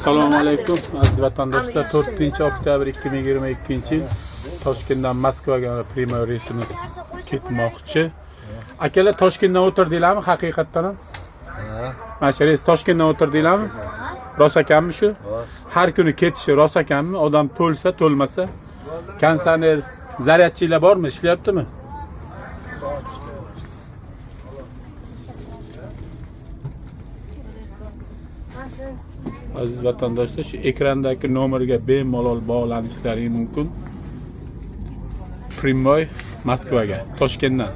assalomu alaykum aziz vatandoshlar. To'rtinchi oktyabr ikki ming yigirma ikkinchi yil toshkentdan moskvaga prямой reysimiz ketmoqchi. Akalar toshkentdan o'tirdinglarmi haqiqatdan ham? Mana shu reys toshkentdan o'tirdinglarmi rost ekanmi shu? Har kuni ketishi rost ekanmi odam to'lsa to'lmasa. Konditsioner zaryadchilar bormi? Ishlayaptimi aziz vatandoshlar shu ekrandagi nomerga bemalol bog'lanishlari mumkin. Primoy moskvaga toshkentdan.